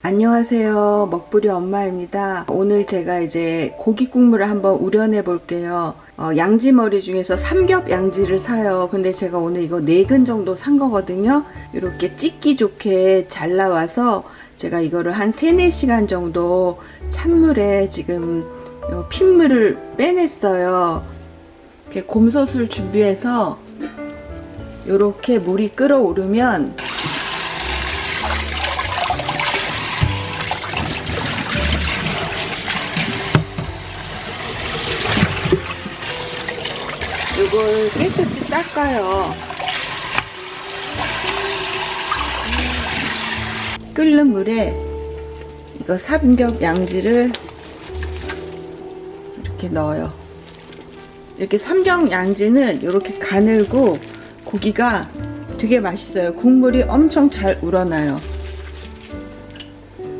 안녕하세요. 먹부리 엄마입니다. 오늘 제가 이제 고기 국물을 한번 우려내 볼게요. 어, 양지머리 중에서 삼겹 양지를 사요. 근데 제가 오늘 이거 4근 정도 산 거거든요. 이렇게 찢기 좋게 잘 나와서 제가 이거를 한 3, 4시간 정도 찬물에 지금 핏물을 빼냈어요. 이렇게 곰솥을 준비해서 이렇게 물이 끓어오르면 이걸 깨끗이 닦아요. 끓는 물에 이거 삼겹 양지를 이렇게 넣어요. 이렇게 삼겹 양지는 이렇게 가늘고 고기가 되게 맛있어요. 국물이 엄청 잘 우러나요.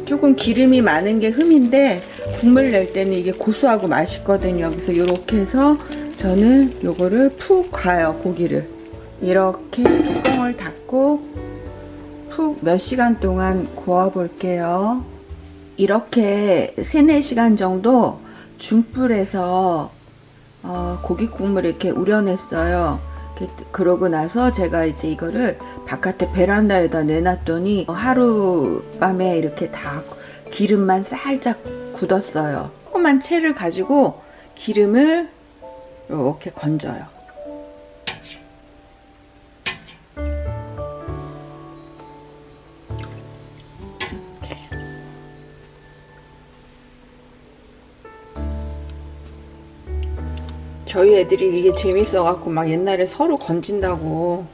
조금 기름이 많은 게 흠인데 국물 낼 때는 이게 고소하고 맛있거든요. 그래서 이렇게 해서 저는 요거를 푹 가요 고기를. 이렇게 뚜껑을 닫고 푹 몇 시간 동안 구워 볼게요. 이렇게 3, 4시간 정도 중불에서 어, 고기 국물을 이렇게 우려냈어요. 그러고 나서 제가 이제 이거를 바깥에 베란다에다 내놨더니 하룻밤에 이렇게 다 기름만 살짝 굳었어요. 조그만 채를 가지고 기름을 이렇게 건져요. 저희 애들이 이게 재밌어 갖고 막 옛날에 서로 건진다고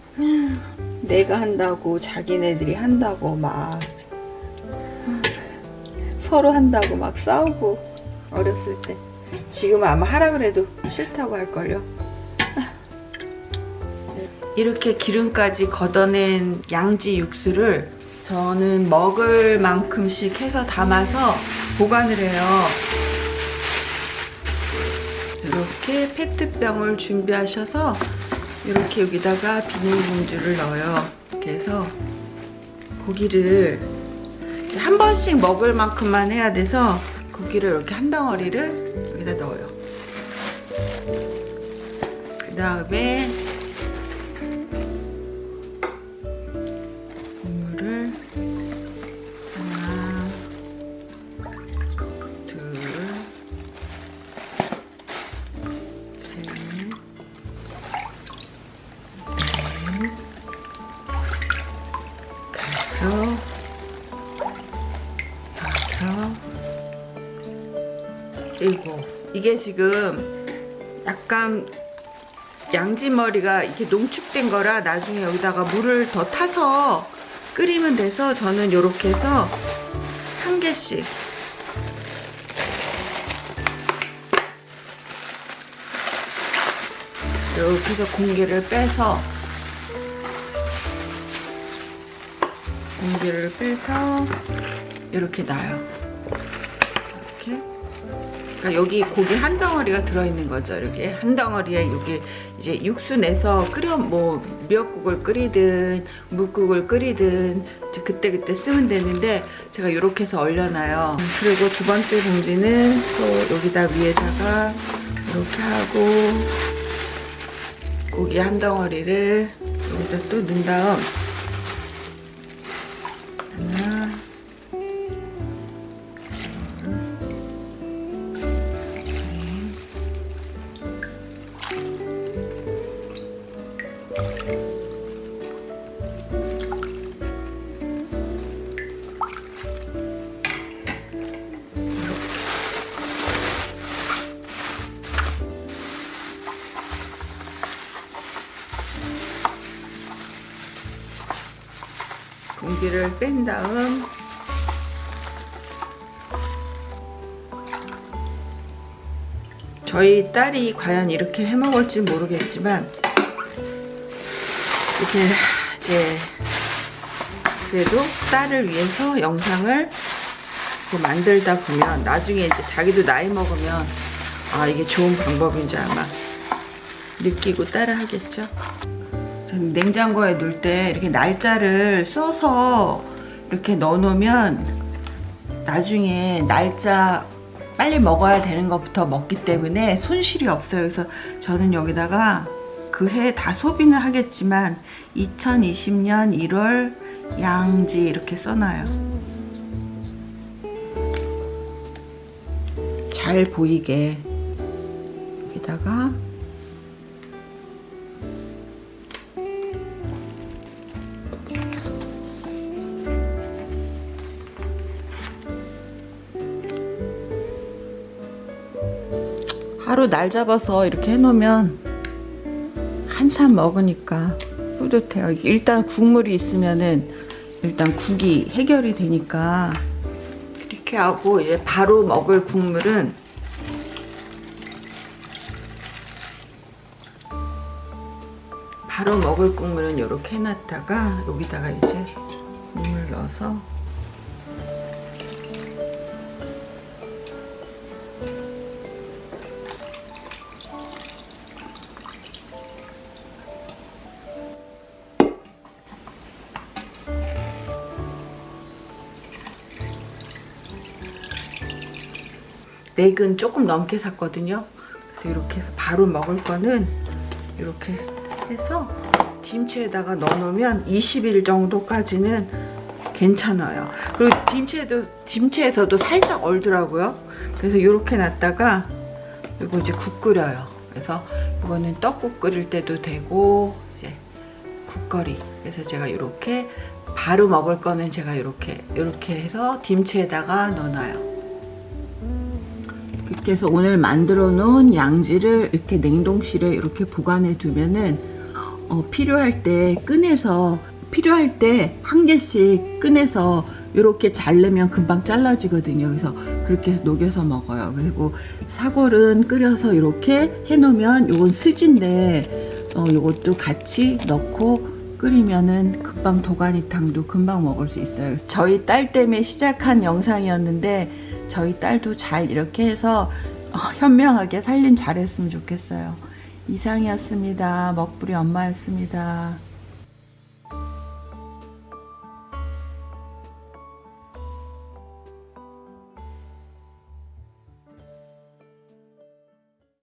내가 한다고 자기네들이 한다고 막 서로 한다고 막 싸우고 어렸을 때 지금은 아마 하라 그래도 싫다고 할걸요. 이렇게 기름까지 걷어낸 양지 육수를 저는 먹을 만큼씩 해서 담아서 보관을 해요. 이렇게 페트병을 준비하셔서 이렇게 여기다가 비닐봉지를 넣어요. 그래서 고기를 한 번씩 먹을 만큼만 해야 돼서 고기를 이렇게 한 덩어리를 여기다 넣어요. 그 다음에 국물을 하나 둘셋넷 다섯 일곱 이게 지금 약간 양지머리가 이렇게 농축된 거라 나중에 여기다가 물을 더 타서 끓이면 돼서 저는 이렇게 해서 한 개씩. 이렇게 해서 공기를 빼서 공기를 빼서 이렇게 놔요 그러니까 여기 고기 한 덩어리가 들어있는 거죠 이렇게. 한 덩어리에 여기 이제 육수 내서 끓여 뭐 미역국을 끓이든 묵국을 끓이든 그때 그때 쓰면 되는데 제가 이렇게 해서 얼려놔요. 그리고 두 번째 봉지는 또 여기다 위에다가 이렇게 하고 고기 한 덩어리를 여기다 또 넣은 다음 공기를 뺀 다음 저희 딸이 과연 이렇게 해 먹을지 모르겠지만 이렇게 이제 그래도 딸을 위해서 영상을 만들다 보면 나중에 이제 자기도 나이 먹으면 아 이게 좋은 방법인지 아마 느끼고 따라 하겠죠 냉장고에 넣을 때 이렇게 날짜를 써서 이렇게 넣어 놓으면 나중에 날짜 빨리 먹어야 되는 것부터 먹기 때문에 손실이 없어요. 그래서 저는 여기다가 그 해 다 소비는 하겠지만 2020년 1월 양지 이렇게 써놔요. 잘 보이게 여기다가 하루 날 잡아서 이렇게 해놓으면 한참 먹으니까 뿌듯해요. 일단 국물이 있으면은 일단 국이 해결이 되니까 이렇게 하고 이제 바로 먹을 국물은 바로 먹을 국물은 이렇게 해놨다가 여기다가 이제 물을 넣어서 맥은 조금 넘게 샀거든요. 그래서 이렇게 해서 바로 먹을 거는 이렇게 해서 김치에다가 넣어놓으면 20일 정도까지는 괜찮아요. 그리고 김치에도 김치에서도 살짝 얼더라고요. 그래서 이렇게 놨다가 이거 이제 국 끓여요. 그래서 이거는 떡국 끓일 때도 되고 이제 국거리. 그래서 제가 이렇게 바로 먹을 거는 제가 이렇게 이렇게 해서 김치에다가 넣어놔요. 해서 오늘 만들어 놓은 양지를 이렇게 냉동실에 이렇게 보관해 두면은 어, 필요할 때 꺼내서 필요할 때 한 개씩 꺼내서 이렇게 자르면 금방 잘라지거든요. 그래서 그렇게 녹여서 먹어요. 그리고 사골은 끓여서 이렇게 해 놓으면 요건 스진데 어, 요것도 같이 넣고 끓이면은 금방 도가니탕도 금방 먹을 수 있어요. 저희 딸 때문에 시작한 영상이었는데 저희 딸도 잘 이렇게 해서 어, 현명하게 살림 잘했으면 좋겠어요. 이상이었습니다. 먹부리 엄마였습니다.